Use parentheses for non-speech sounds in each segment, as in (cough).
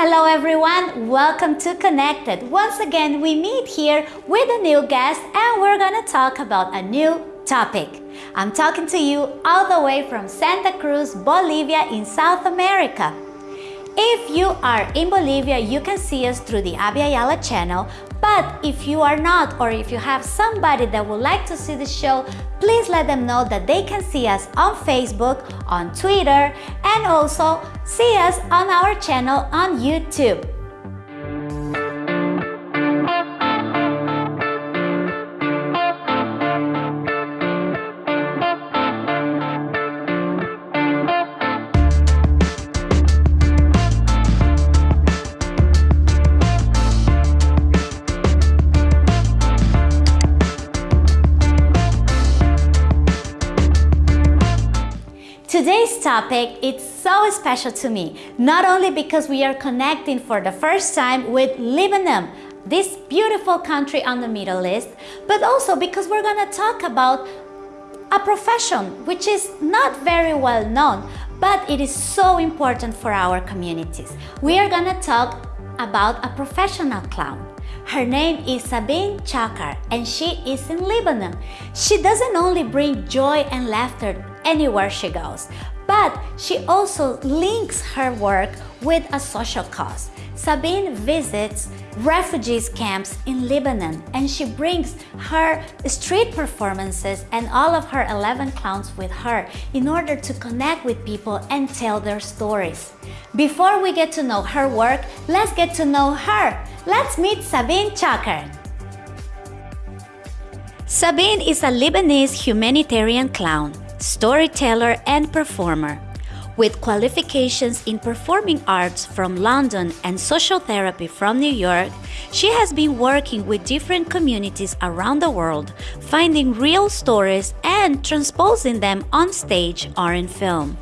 Hello everyone, welcome to Connected. Once again, we meet here with a new guest and we're gonna talk about a new topic. I'm talking to you all the way from Santa Cruz, Bolivia in South America. If you are in Bolivia, you can see us through the Abya channel, but if you are not or if you have somebody that would like to see the show, please let them know that they can see us on Facebook, on Twitter, and also see us on our channel on YouTube. Today's topic is so special to me, not only because we are connecting for the first time with Lebanon, this beautiful country on the Middle East, but also because we're to talk about a profession which is not very well known, but it is so important for our communities. We are to talk about a professional clown. Her name is Sabine Choucair and she is in Lebanon. She doesn't only bring joy and laughter anywhere she goes. But she also links her work with a social cause. Sabine visits refugees camps in Lebanon and she brings her street performances and all of her 11 clowns with her in order to connect with people and tell their stories. Before we get to know her work, let's get to know her. Let's meet Sabine Choucair. Sabine is a Lebanese humanitarian clown storyteller and performer. With qualifications in performing arts from London and social therapy from New York, she has been working with different communities around the world, finding real stories and transposing them on stage or in film.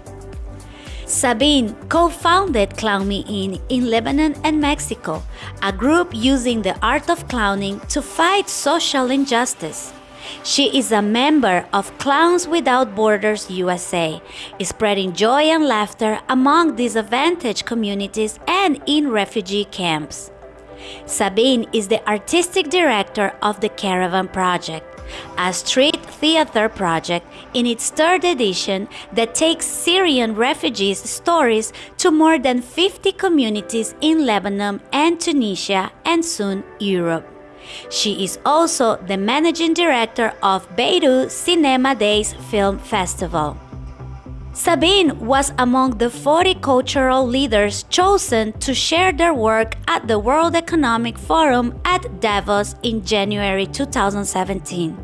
Sabine co-founded Clown Me In in Lebanon and Mexico, a group using the art of clowning to fight social injustice. She is a member of Clowns Without Borders USA, spreading joy and laughter among disadvantaged communities and in refugee camps. Sabine is the artistic director of the Caravan Project, a street theater project in its third edition that takes Syrian refugees' stories to more than 50 communities in Lebanon and Tunisia and soon Europe. She is also the managing director of Beirut Cinema Days Film Festival. Sabine was among the 40 cultural leaders chosen to share their work at the World Economic Forum at Davos in January 2017.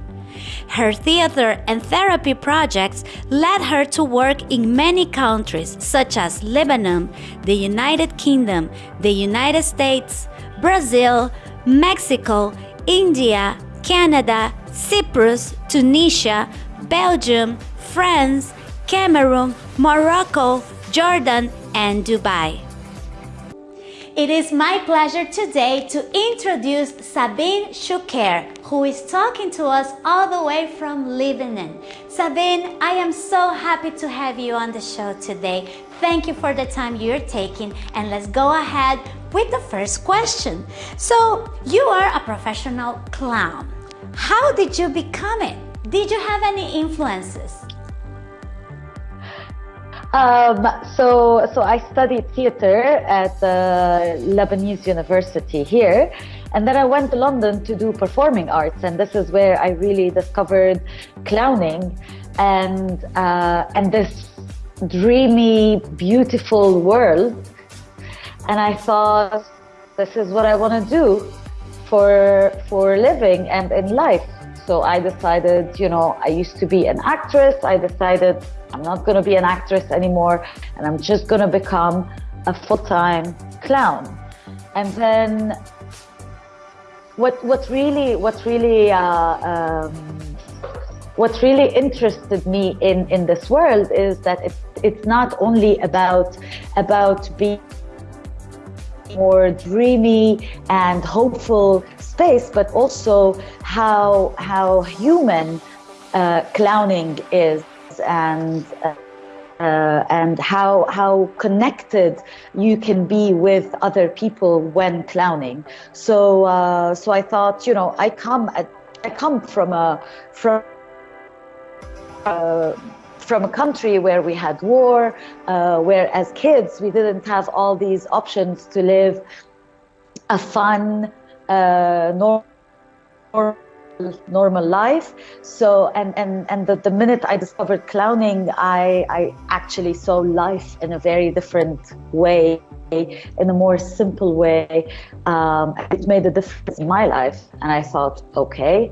Her theater and therapy projects led her to work in many countries such as Lebanon, the United Kingdom, the United States, Brazil, Mexico, India, Canada, Cyprus, Tunisia, Belgium, France, Cameroon, Morocco, Jordan, and Dubai. It is my pleasure today to introduce Sabine Choucair, who is talking to us all the way from Lebanon. Sabine, I am so happy to have you on the show today. Thank you for the time you're taking, and let's go ahead with the first question. So, you are a professional clown. How did you become it? Did you have any influences? Um, so, so I studied theater at the Lebanese University here, and then I went to London to do performing arts, and this is where I really discovered clowning, and uh, and this dreamy, beautiful world. And I thought, this is what I want to do for for living and in life. So I decided, you know, I used to be an actress. I decided I'm not going to be an actress anymore and I'm just going to become a full-time clown. And then what what really what really uh, um, what really interested me in in this world is that it's it's not only about about being more dreamy and hopeful space, but also how how human uh, clowning is and uh, uh, and how how connected you can be with other people when clowning. So uh, so I thought, you know, I come at, I come from a from. Uh, from a country where we had war, uh, where as kids we didn't have all these options to live a fun, uh, normal normal life. So and and and the, the minute i discovered clowning i i actually saw life in a very different way in a more simple way. Um, it made a difference in my life. And i thought okay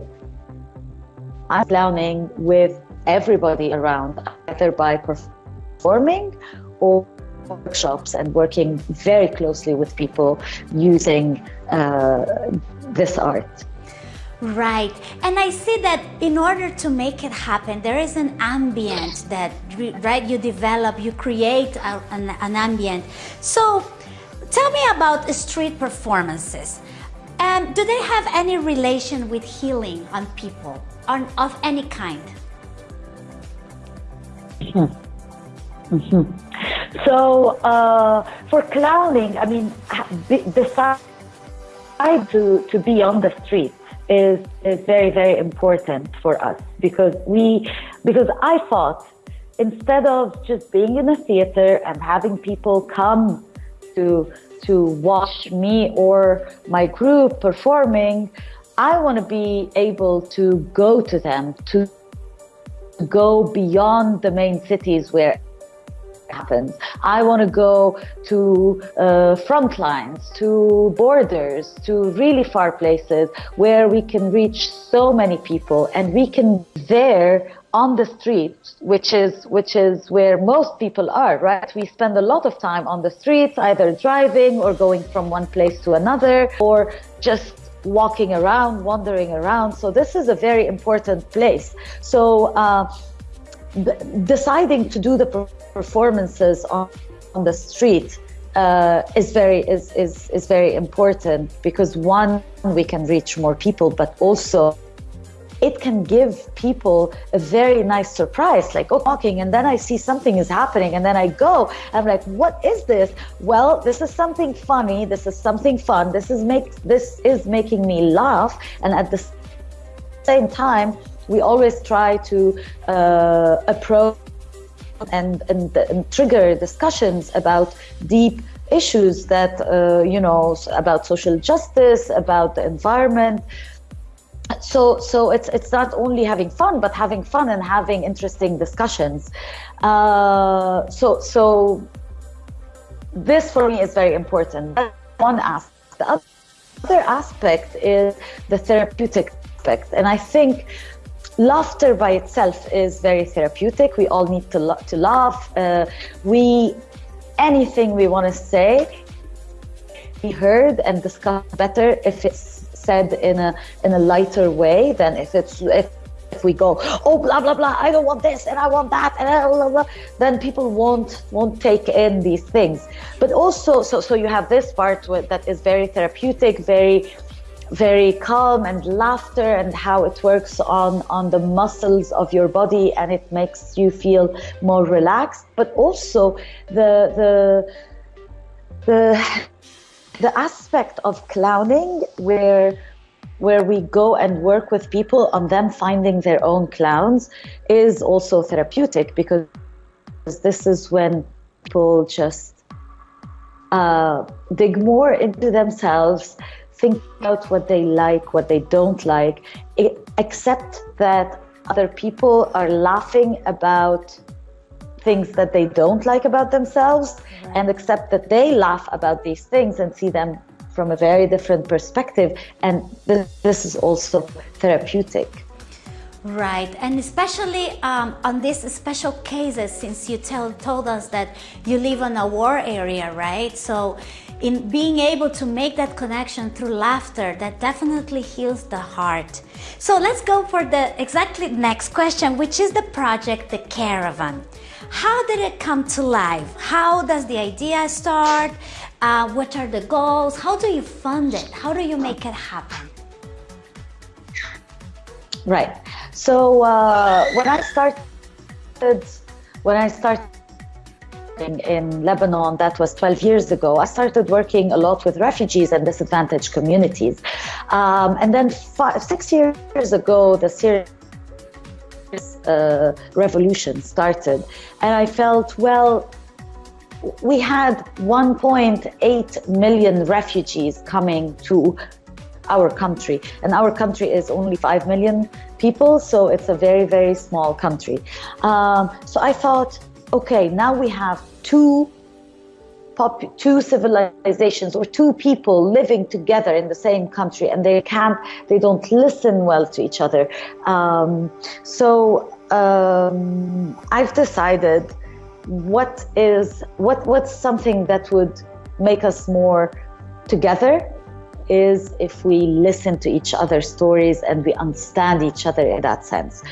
i'm clowning with everybody around either by performing or workshops and working very closely with people using uh, this art Right. And I see that in order to make it happen, there is an ambient that, right, you develop, you create a, an, an ambient. So tell me about street performances. Um, do they have any relation with healing on people on, of any kind? Mm -hmm. Mm -hmm. So uh, for clowning, I mean, decide to, to be on the street is, is very, very important for us because we, because I thought instead of just being in a theater and having people come to, to watch me or my group performing, I want to be able to go to them, to go beyond the main cities where it happens. I want to go to uh, front lines, to borders, to really far places where we can reach so many people and we can there on the street, which is which is where most people are, right? We spend a lot of time on the streets, either driving or going from one place to another, or just walking around, wandering around. So this is a very important place. So. Uh, deciding to do the performances on, on the street uh, is very is, is is very important because one we can reach more people but also it can give people a very nice surprise like oh walking and then i see something is happening and then i go. I'm like what is this? Well this is something funny. This is something fun. This is make this is making me laugh. And at the same time we always try to uh, approach and, and, and, trigger discussions about deep issues that, uh, you know, about social justice, about the environment. So, so it's, it's not only having fun, but having fun and having interesting discussions. Uh, so, so this for me is very important. One aspect. The other aspect is the therapeutic aspect. And I think laughter by itself is very therapeutic. We all need to, to laugh. Uh, we anything we want to say be heard and discussed better if it's said in a in a lighter way than if it's if, if we go oh blah blah blah I don't want this and I want that and blah, blah, blah, then people won't won't take in these things. But also so so you have this part that is very therapeutic, very very calm and laughter and how it works on on the muscles of your body and it makes you feel more relaxed but also the the the the aspect of clowning where where we go and work with people on them finding their own clowns is also therapeutic because this is when people just uh, dig more into themselves think about what they like, what they don't like, accept that other people are laughing about things that they don't like about themselves right. and accept that they laugh about these things and see them from a very different perspective. And this is also therapeutic. Right, and especially um, on these special cases, since you tell, told us that you live in a war area, right? So in being able to make that connection through laughter, that definitely heals the heart. So let's go for the exactly next question, which is the project, The Caravan. How did it come to life? How does the idea start? Uh, what are the goals? How do you fund it? How do you make it happen? Right. So uh, when I started, when I started in Lebanon, that was 12 years ago, I started working a lot with refugees and disadvantaged communities. Um, and then five, six years ago, the Syrian uh, revolution started. And I felt, well, we had 1.8 million refugees coming to our country. And our country is only 5 million people, so it's a very, very small country. Um, so I thought, okay, now we have two two civilizations or two people living together in the same country and they can't they don't listen well to each other um, so um, i've decided what is what what's something that would make us more together is if we listen to each other's stories and we understand each other in that sense.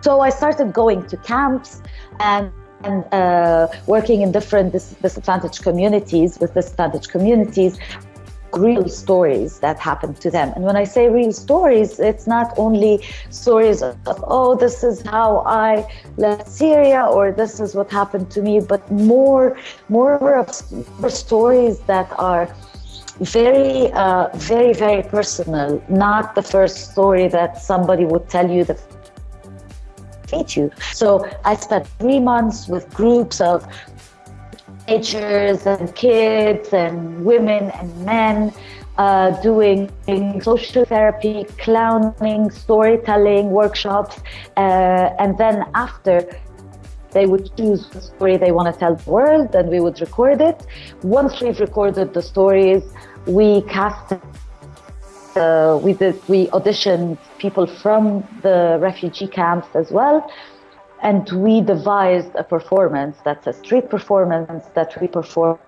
So I started going to camps and and uh, working in different dis disadvantaged communities with disadvantaged communities real stories that happened to them and when i say real stories it's not only stories of oh this is how i left syria or this is what happened to me but more more of stories that are very, uh, very, very personal, not the first story that somebody would tell you that feed you. So I spent three months with groups of teenagers and kids and women and men uh, doing social therapy, clowning, storytelling workshops. Uh, and then after, they would choose the story they want to tell the world and we would record it. Once we've recorded the stories, we cast uh, we did we auditioned people from the refugee camps as well and we devised a performance that's a street performance that we performed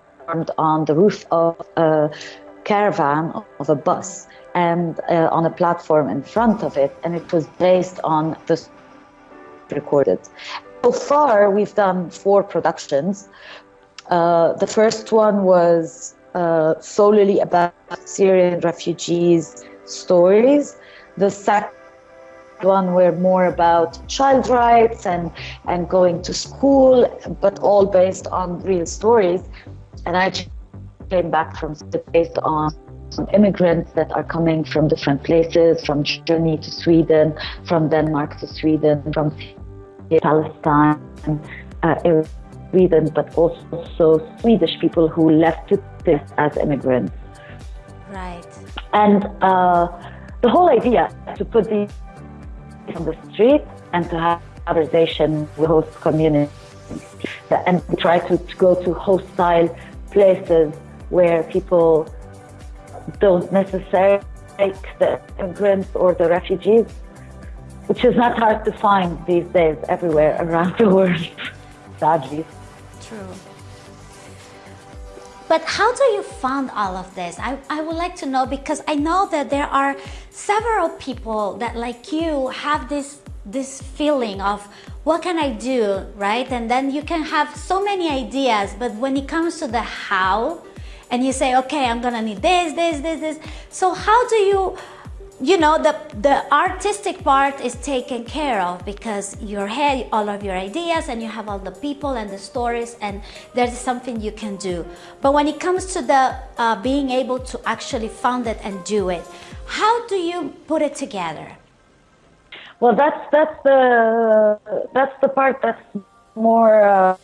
on the roof of a caravan of a bus and uh, on a platform in front of it. And it was based on the recorded. So far we've done four productions. Uh, the first one was uh, solely about Syrian refugees' stories. The second one were more about child rights and, and going to school, but all based on real stories. And I came back from based on immigrants that are coming from different places, from Germany to Sweden, from Denmark to Sweden, from Palestine, uh, Sweden, but also Swedish people who left to this as immigrants. Right. And uh, the whole idea to put these on the street and to have conversation with host communities and try to, to go to hostile places where people don't necessarily take the immigrants or the refugees, which is not hard to find these days everywhere around the world, (laughs) sadly. True. But how do you fund all of this? I, I would like to know because I know that there are several people that like you have this this feeling of what can I do, right? And then you can have so many ideas, but when it comes to the how, and you say, okay, I'm gonna need this, this, this, this. So how do you you know the the artistic part is taken care of because you have all of your ideas and you have all the people and the stories and there's something you can do. But when it comes to the uh, being able to actually fund it and do it how do you put it together? Well that's that's the that's the part that's more uh,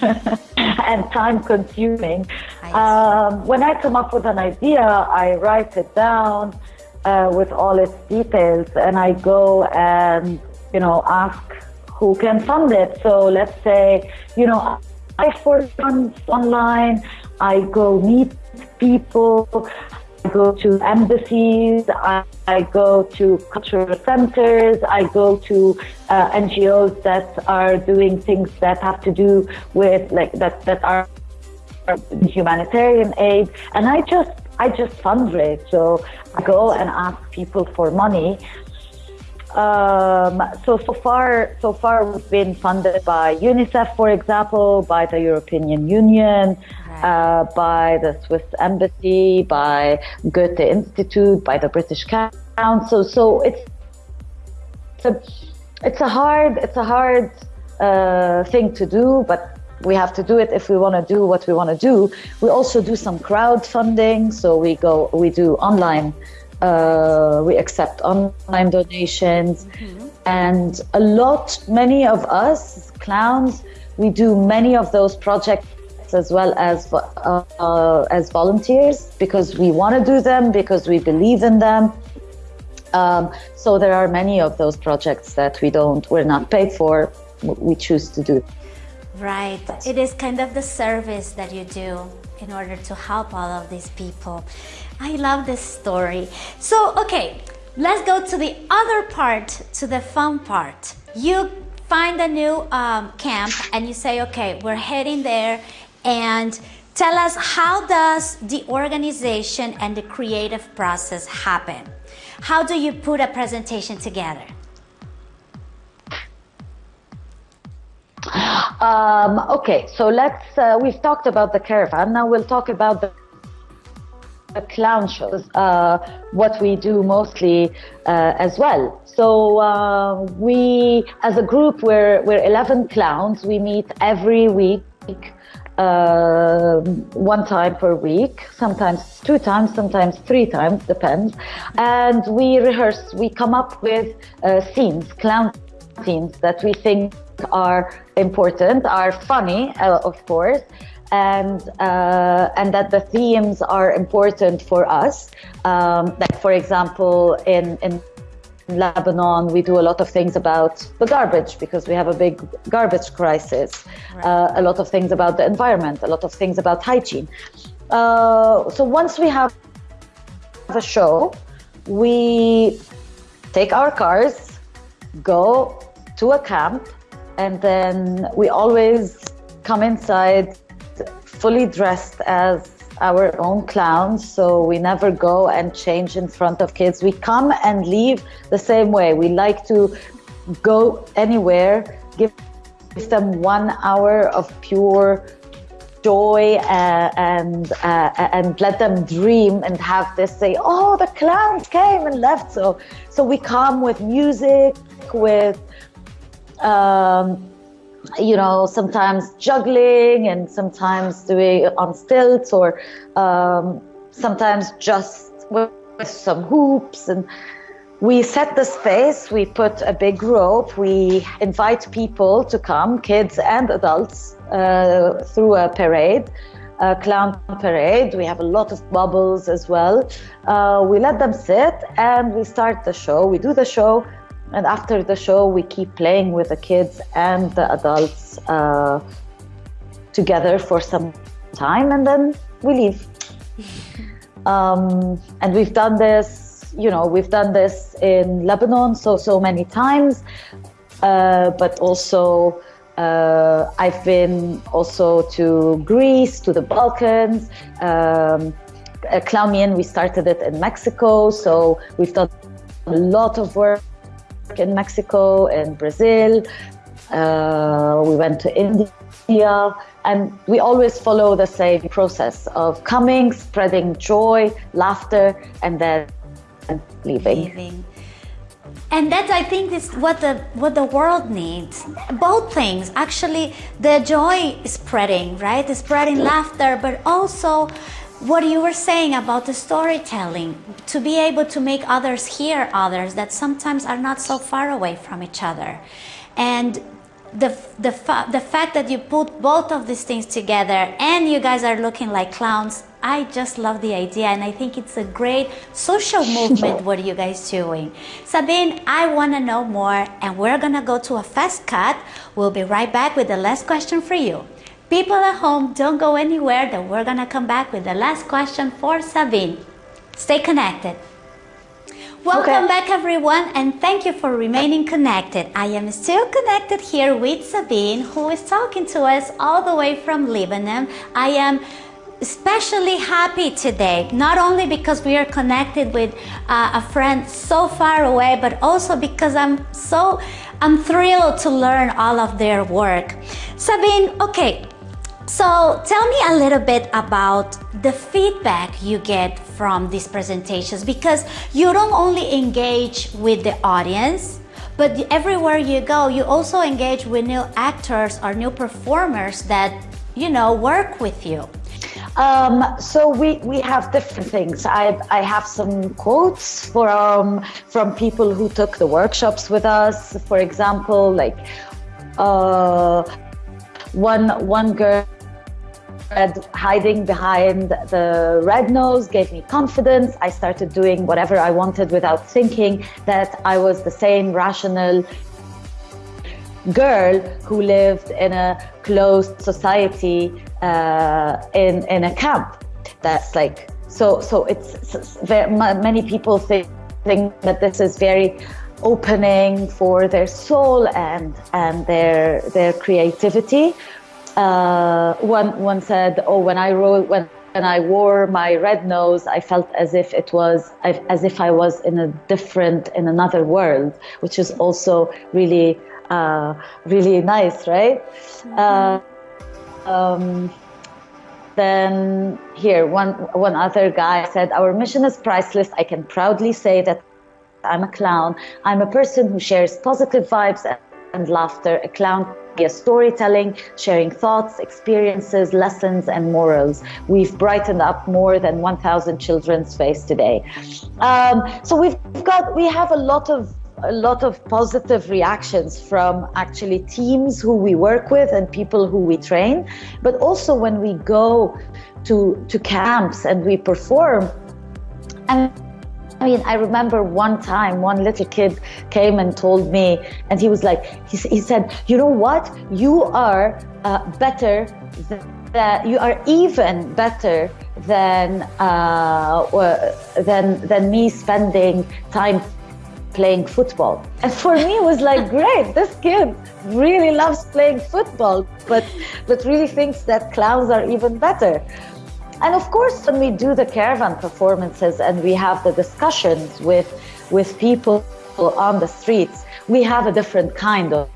(laughs) and time consuming. Um, when i come up with an idea i write it down uh, with all its details and I go and, you know, ask who can fund it. So let's say, you know, I for funds online, I go meet people, I go to embassies, I, I go to cultural centers, I go to uh, NGOs that are doing things that have to do with like that, that are humanitarian aid. And I just I just fundraise. So go and ask people for money. Um, so so far, so far we've been funded by UNICEF, for example, by the European Union, uh, by the Swiss Embassy, by Goethe Institute, by the British Council. So it's it's a, it's a hard it's a hard uh, thing to do, but we have to do it if we want to do what we want to do. We also do some crowdfunding. So we go, we do online, uh, we accept online donations. Mm-hmm. And a lot, many of us clowns, we do many of those projects as well as uh, uh, as volunteers because we want to do them because we believe in them. Um, so there are many of those projects that we don't, we're not paid for. We choose to do. Right. It is kind of the service that you do in order to help all of these people. I love this story. So, okay, let's go to the other part, to the fun part. You find a new um, camp and you say, okay, we're heading there and tell us how does the organization and the creative process happen? How do you put a presentation together? Um, okay, so let's, uh, we've talked about the caravan. Now we'll talk about the, the clown shows, uh, what we do mostly uh, as well. So uh, we, as a group, we're, we're 11 clowns. We meet every week. Uh, one time per week, sometimes two times, sometimes three times, depends. And we rehearse, we come up with uh, scenes, clown scenes that we think are important, are funny, uh, of course, and uh, and that the themes are important for us. Um, like for example, in in Lebanon, we do a lot of things about the garbage because we have a big garbage crisis. Right. Uh, a lot of things about the environment. A lot of things about hygiene. Uh, so once we have a show, we take our cars, go to a camp and then we always come inside fully dressed as our own clowns so we never go and change in front of kids. We come and leave the same way. We like to go anywhere give them one hour of pure joy uh, and uh, and let them dream and have this say oh the clowns came and left. So so we come with music with um, you know, sometimes juggling and sometimes doing on stilts or um, sometimes just with, some hoops. And we set the space, we put a big rope, we invite people to come, kids and adults, uh, through a parade. A clown parade. We have a lot of bubbles as well. Uh, we let them sit and we start the show. We do the show and after the show, we keep playing with the kids and the adults uh, together for some time, and then we leave. (laughs) um, and we've done this, you know, we've done this in Lebanon so so many times, uh, but also. Uh, I've been also to Greece, to the Balkans. Um, Clown we started it in Mexico, so we've done a lot of work in Mexico and Brazil. Uh, we went to India, and we always follow the same process of coming, spreading joy, laughter, and then leaving. leaving. And that I think is what the what the world needs. Both things, actually, the joy spreading, right? The spreading laughter, but also what you were saying about the storytelling, to be able to make others hear others that sometimes are not so far away from each other. And the, the, the fact that you put both of these things together and you guys are looking like clowns, I just love the idea and I think it's a great social movement (laughs) what are you guys doing. Sabine, I want to know more and we're going to go to a fast cut. We'll be right back with the last question for you. People at home, don't go anywhere that we're gonna come back with the last question for Sabine. Stay connected. Welcome okay. back everyone and thank you for remaining connected. I am still connected here with Sabine who is talking to us all the way from Lebanon. I am especially happy today, not only because we are connected with uh, a friend so far away, but also because I'm so, I'm thrilled to learn all of their work. Sabine, okay, so tell me a little bit about the feedback you get from these presentations because you don't only engage with the audience, But everywhere you go, you also engage with new actors or new performers that, you know, work with you. Um, so we, we have different things. I, I have some quotes from, from people who took the workshops with us. For example, like uh, one, one girl hiding behind the red nose gave me confidence. I started doing whatever I wanted without thinking that I was the same rational girl who lived in a closed society uh, in in a camp. That's like so. So it's very, many people think think that this is very opening for their soul and and their their creativity. Uh, one one said, "Oh, when I wrote when." When I wore my red nose, I felt as if it was as if I was in a different, in another world, which is also really, uh, really nice, right? Mm -hmm. um, then here, one, one other guy said, our mission is priceless. I can proudly say that I'm a clown. I'm a person who shares positive vibes and laughter. A clown via storytelling, sharing thoughts, experiences, lessons, and morals. We've brightened up more than 1,000 children's face today. Um, so we've got, we have a lot of a lot of positive reactions from actually teams who we work with and people who we train. But also when we go to, to camps and we perform, and I mean, I remember one time one little kid came and told me, and he was like, he, he said, you know what? You are uh, better that you are even better than uh, than than me spending time playing football. And for me, it was like, (laughs) great, this kid really loves playing football, but, but really thinks that clowns are even better. And of course, when we do the caravan performances and we have the discussions with, with people on the streets, we have a different kind of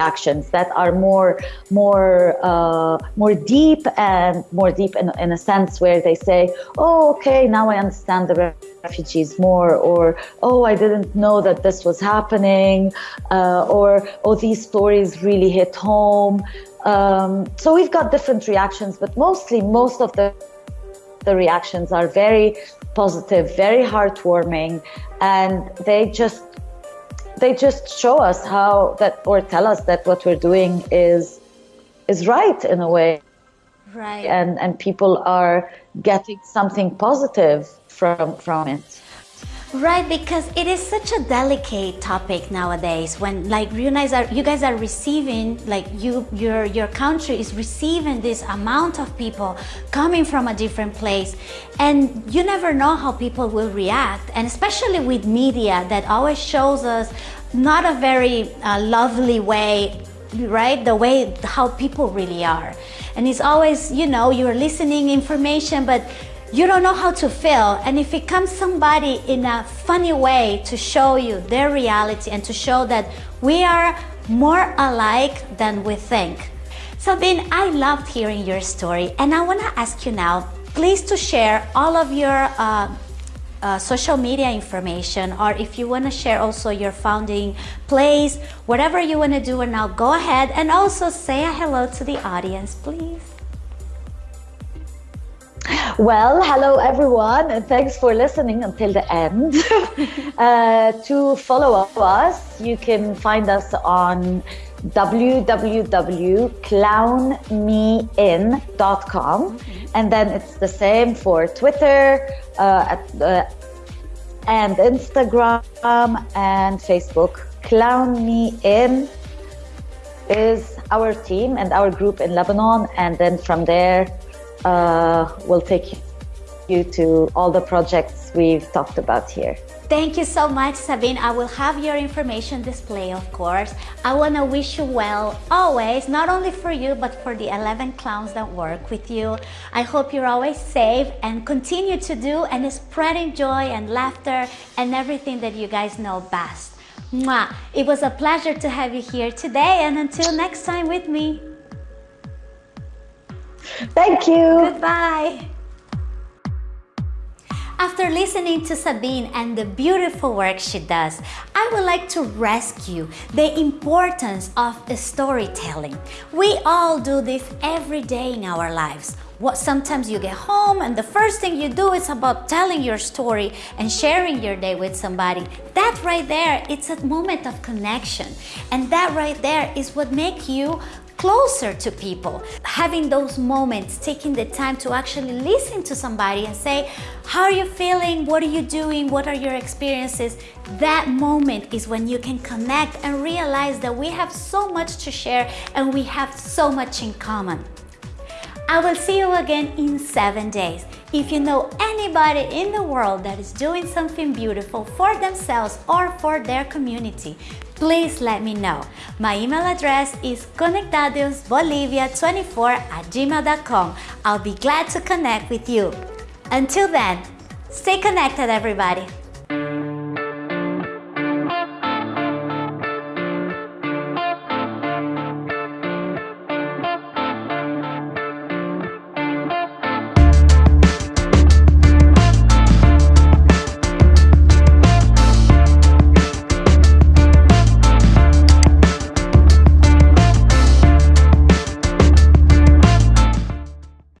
actions that are more more uh, more deep and more deep in, in a sense where they say oh okay now I understand the refugees more or oh I didn't know that this was happening uh, or oh these stories really hit home. Um, so we've got different reactions but mostly most of the the reactions are very positive very heartwarming and they just they just show us how that or tell us that what we're doing is is right in a way. Right. And and people are getting something positive from from it Right, because it is such a delicate topic nowadays when like you guys are you guys are receiving like you your your country is receiving this amount of people coming from a different place. And you never know how people will react and especially with media that always shows us not a very uh, lovely way right? The way how people really are. And it's always you know you're listening information but you don't know how to feel and if it comes somebody in a funny way to show you their reality and to show that we are more alike than we think. Sabine, I loved hearing your story and I want to ask you now, please to share all of your uh, uh, social media information or if you want to share also your founding place, whatever you want to do and now go ahead and also say a hello to the audience, please. Well, hello everyone, and thanks for listening until the end. (laughs) uh, to follow us, you can find us on www.clownmein.com, and then it's the same for Twitter uh, at, uh, and Instagram and Facebook. Clown Me In is our team and our group in Lebanon, and then from there uh, will take you to all the projects we've talked about here. Thank you so much, Sabine. I will have your information display, of course. I want to wish you well always, not only for you, but for the 11 clowns that work with you. I hope you're always safe and continue to do and spreading joy and laughter and everything that you guys know best. Mwah. It was a pleasure to have you here today and until next time with me. Thank you. Goodbye. After listening to Sabine and the beautiful work she does, I would like to rescue the importance of storytelling. We all do this every day in our lives. What sometimes you get home and the first thing you do is about telling your story and sharing your day with somebody. That right there, it's a moment of connection. And that right there is what makes you closer to people. Having those moments, taking the time to actually listen to somebody and say, how are you feeling? What are you doing? What are your experiences? That moment is when you can connect and realize that we have so much to share and we have so much in common. I will see you again in seven days. If you know anybody in the world that is doing something beautiful for themselves or for their community, please let me know. My email address is conectadosbolivia24 at gmail.com. I'll be glad to connect with you. Until then, stay connected everybody.